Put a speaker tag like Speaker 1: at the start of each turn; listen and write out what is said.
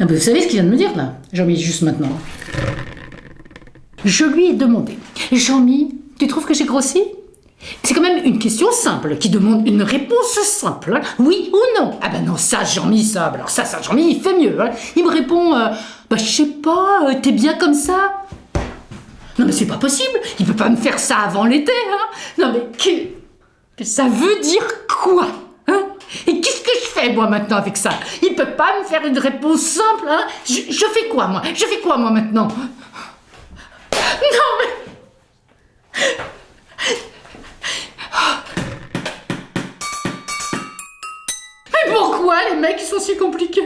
Speaker 1: Ah ben, vous savez ce qu'il vient de me dire là Jean-Mi, juste maintenant. Je lui ai demandé Jean-Mi, tu trouves que j'ai grossi? C'est quand même une question simple qui demande une réponse simple. hein. Oui ou non Ah ben non, ça, Jean-Mi, ça. Alors ça, ça, Jean-Mi, il fait mieux. hein. Il me répond euh, Bah, je sais pas, euh, t'es bien comme ça Non, mais c'est pas possible. Il peut pas me faire ça avant l'été. Hein. Non, mais que, ça veut dire quoi? moi maintenant avec ça. Il peut pas me faire une réponse simple, hein. Je, je fais quoi moi? Je fais quoi moi maintenant? Non mais... Mais pourquoi les mecs ils sont si compliqués?